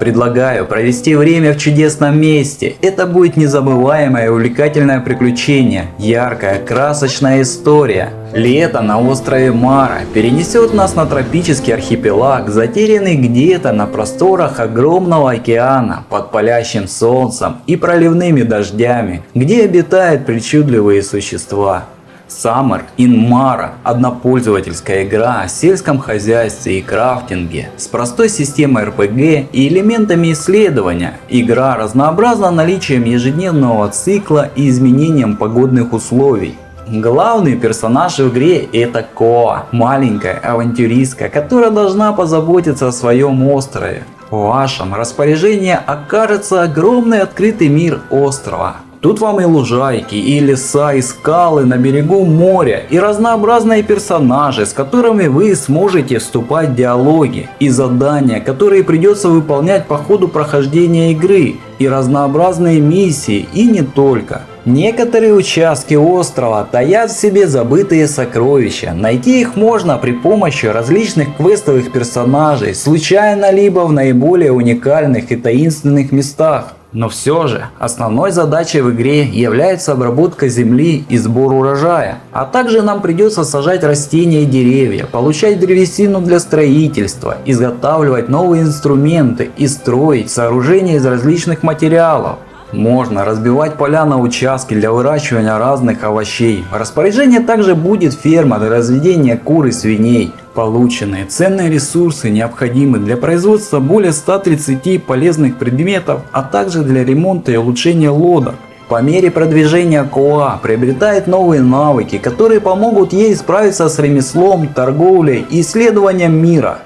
Предлагаю провести время в чудесном месте. Это будет незабываемое увлекательное приключение, яркая, красочная история. Лето на острове Мара перенесет нас на тропический архипелаг, затерянный где-то на просторах огромного океана, под палящим солнцем и проливными дождями, где обитают причудливые существа. Summer in Mara – однопользовательская игра о сельском хозяйстве и крафтинге с простой системой RPG и элементами исследования. Игра разнообразна наличием ежедневного цикла и изменением погодных условий. Главный персонаж в игре это Коа, маленькая авантюристка, которая должна позаботиться о своем острове. В вашем распоряжении окажется огромный открытый мир острова, Тут вам и лужайки, и леса, и скалы на берегу моря, и разнообразные персонажи, с которыми вы сможете вступать в диалоги, и задания, которые придется выполнять по ходу прохождения игры, и разнообразные миссии, и не только. Некоторые участки острова таят в себе забытые сокровища. Найти их можно при помощи различных квестовых персонажей, случайно либо в наиболее уникальных и таинственных местах. Но все же, основной задачей в игре является обработка земли и сбор урожая. А также нам придется сажать растения и деревья, получать древесину для строительства, изготавливать новые инструменты и строить сооружения из различных материалов. Можно разбивать поля на участки для выращивания разных овощей. В распоряжении также будет ферма для разведения кур и свиней. Полученные ценные ресурсы необходимы для производства более 130 полезных предметов, а также для ремонта и улучшения лодок. По мере продвижения Коа приобретает новые навыки, которые помогут ей справиться с ремеслом, торговлей и исследованием мира.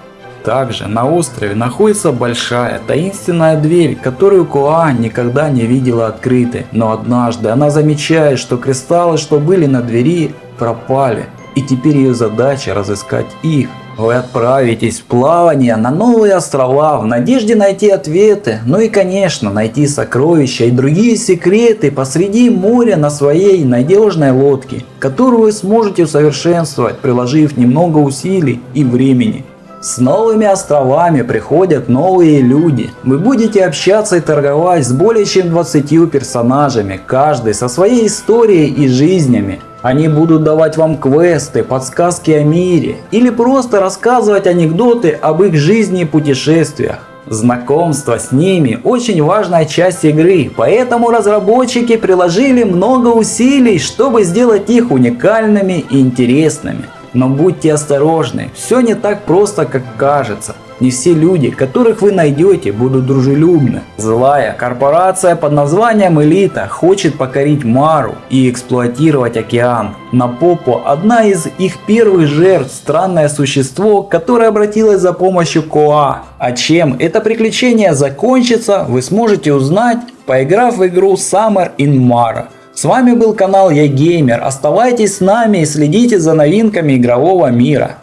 Также на острове находится большая таинственная дверь, которую Коа никогда не видела открытой. Но однажды она замечает, что кристаллы, что были на двери, пропали. И теперь ее задача разыскать их. Вы отправитесь в плавание на новые острова в надежде найти ответы, ну и конечно найти сокровища и другие секреты посреди моря на своей надежной лодке, которую вы сможете усовершенствовать, приложив немного усилий и времени. С новыми островами приходят новые люди. Вы будете общаться и торговать с более чем 20 персонажами, каждый со своей историей и жизнями. Они будут давать вам квесты, подсказки о мире или просто рассказывать анекдоты об их жизни и путешествиях. Знакомство с ними очень важная часть игры, поэтому разработчики приложили много усилий, чтобы сделать их уникальными и интересными. Но будьте осторожны, все не так просто, как кажется. Не все люди, которых вы найдете, будут дружелюбны. Злая корпорация под названием Элита хочет покорить Мару и эксплуатировать океан. На попу одна из их первых жертв странное существо, которое обратилось за помощью Коа. А чем это приключение закончится, вы сможете узнать, поиграв в игру Summer in Mara. С вами был канал Я Геймер. Оставайтесь с нами и следите за новинками игрового мира.